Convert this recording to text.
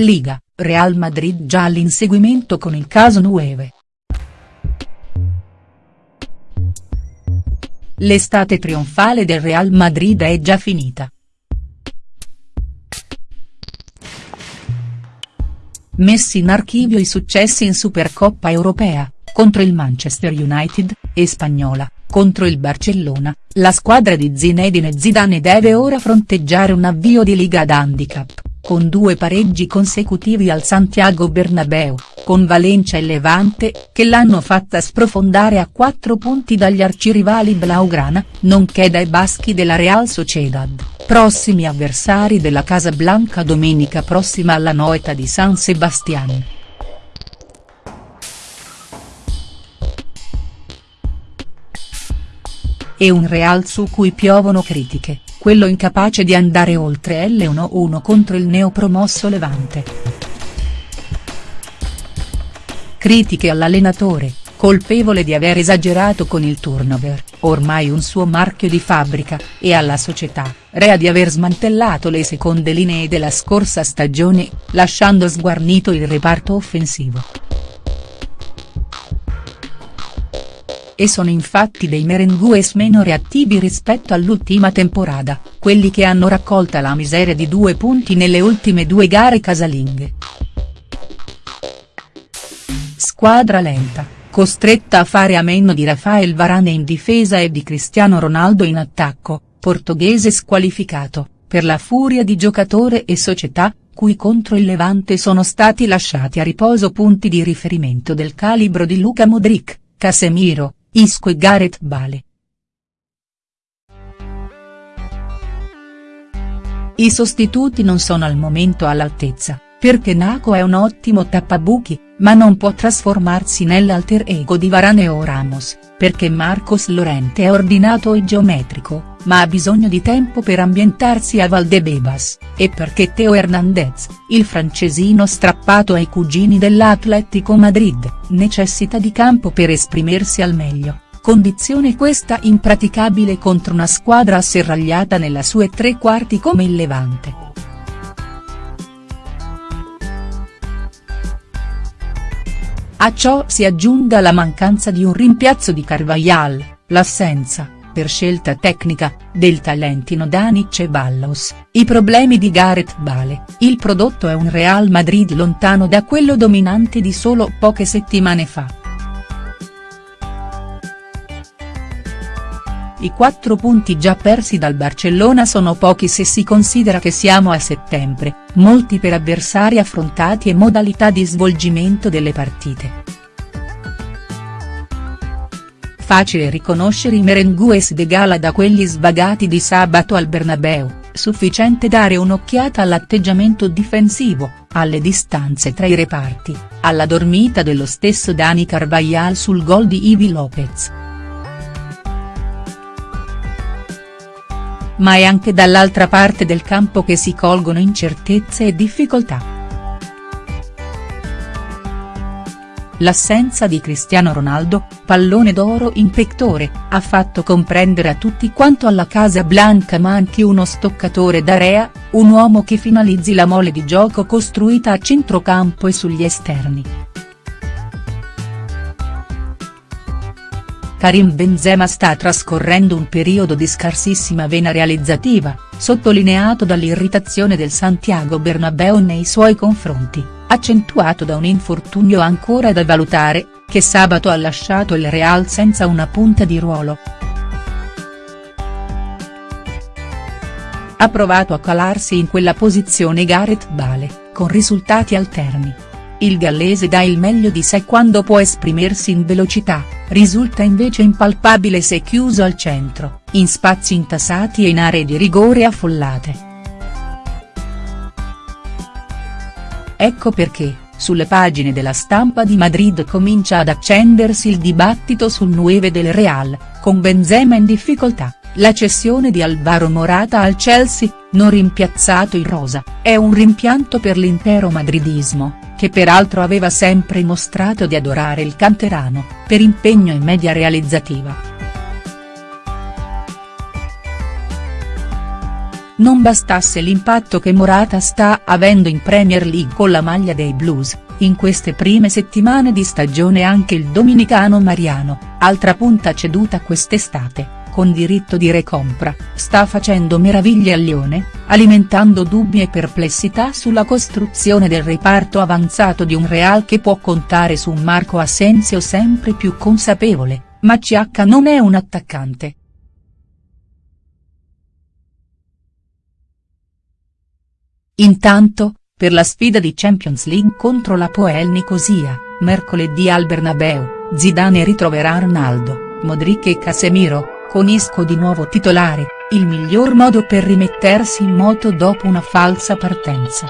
Liga, Real Madrid già all'inseguimento con il caso Nueve. L'estate trionfale del Real Madrid è già finita. Messi in archivio i successi in Supercoppa europea, contro il Manchester United, e Spagnola, contro il Barcellona, la squadra di Zinedine Zidane deve ora fronteggiare un avvio di Liga ad handicap con due pareggi consecutivi al Santiago Bernabeu, con Valencia e Levante, che l'hanno fatta sprofondare a quattro punti dagli arcirivali Blaugrana, nonché dai baschi della Real Sociedad, prossimi avversari della Casablanca domenica prossima alla Noeta di San Sebastián. E un Real su cui piovono critiche quello incapace di andare oltre L1-1 contro il neopromosso Levante. Critiche all'allenatore, colpevole di aver esagerato con il turnover, ormai un suo marchio di fabbrica, e alla società, rea di aver smantellato le seconde linee della scorsa stagione, lasciando sguarnito il reparto offensivo. E sono infatti dei merengues meno reattivi rispetto all'ultima temporada, quelli che hanno raccolta la miseria di due punti nelle ultime due gare casalinghe. Squadra lenta, costretta a fare a meno di Rafael Varane in difesa e di Cristiano Ronaldo in attacco, portoghese squalificato, per la furia di giocatore e società, cui contro il Levante sono stati lasciati a riposo punti di riferimento del calibro di Luca Modric, Casemiro, Isco e Gareth Bale. I sostituti non sono al momento all'altezza, perché Naco è un ottimo tappabuchi, ma non può trasformarsi nell'alter ego di Varane o Ramos, perché Marcos Lorente è ordinato e geometrico, ma ha bisogno di tempo per ambientarsi a Valdebebas, e perché Teo Hernandez, il francesino strappato ai cugini dell'Atletico Madrid, necessita di campo per esprimersi al meglio condizione questa impraticabile contro una squadra asserragliata nella sue tre quarti come il Levante. A ciò si aggiunga la mancanza di un rimpiazzo di Carvajal, l'assenza, per scelta tecnica, del talentino Dani Ceballos, i problemi di Gareth Bale, il prodotto è un Real Madrid lontano da quello dominante di solo poche settimane fa. I quattro punti già persi dal Barcellona sono pochi se si considera che siamo a settembre, molti per avversari affrontati e modalità di svolgimento delle partite. Facile riconoscere i merengues de gala da quelli svagati di sabato al Bernabeu, sufficiente dare un'occhiata all'atteggiamento difensivo, alle distanze tra i reparti, alla dormita dello stesso Dani Carvajal sul gol di Ivi Lopez. ma è anche dall'altra parte del campo che si colgono incertezze e difficoltà. L'assenza di Cristiano Ronaldo, pallone d'oro in pectore, ha fatto comprendere a tutti quanto alla Casa Blanca manchi uno stoccatore d'area, un uomo che finalizzi la mole di gioco costruita a centrocampo e sugli esterni. Karim Benzema sta trascorrendo un periodo di scarsissima vena realizzativa, sottolineato dall'irritazione del Santiago Bernabeu nei suoi confronti, accentuato da un infortunio ancora da valutare, che sabato ha lasciato il Real senza una punta di ruolo. Ha provato a calarsi in quella posizione Gareth Bale, con risultati alterni. Il gallese dà il meglio di sé quando può esprimersi in velocità, risulta invece impalpabile se chiuso al centro, in spazi intasati e in aree di rigore affollate. Ecco perché, sulle pagine della stampa di Madrid comincia ad accendersi il dibattito sul 9 del Real, con Benzema in difficoltà, la cessione di Alvaro Morata al Chelsea, non rimpiazzato in rosa, è un rimpianto per l'intero madridismo che peraltro aveva sempre mostrato di adorare il canterano, per impegno e media realizzativa. non bastasse l'impatto che Morata sta avendo in Premier League con la maglia dei Blues, in queste prime settimane di stagione anche il dominicano Mariano, altra punta ceduta quest'estate, con diritto di recompra, sta facendo meraviglie al Lione, alimentando dubbi e perplessità sulla costruzione del reparto avanzato di un Real che può contare su un Marco Asensio sempre più consapevole, ma CH non è un attaccante. Intanto, per la sfida di Champions League contro la Poel Nicosia, mercoledì al Bernabeu, Zidane ritroverà Arnaldo, Modric e Casemiro, con Isco di nuovo titolare, il miglior modo per rimettersi in moto dopo una falsa partenza.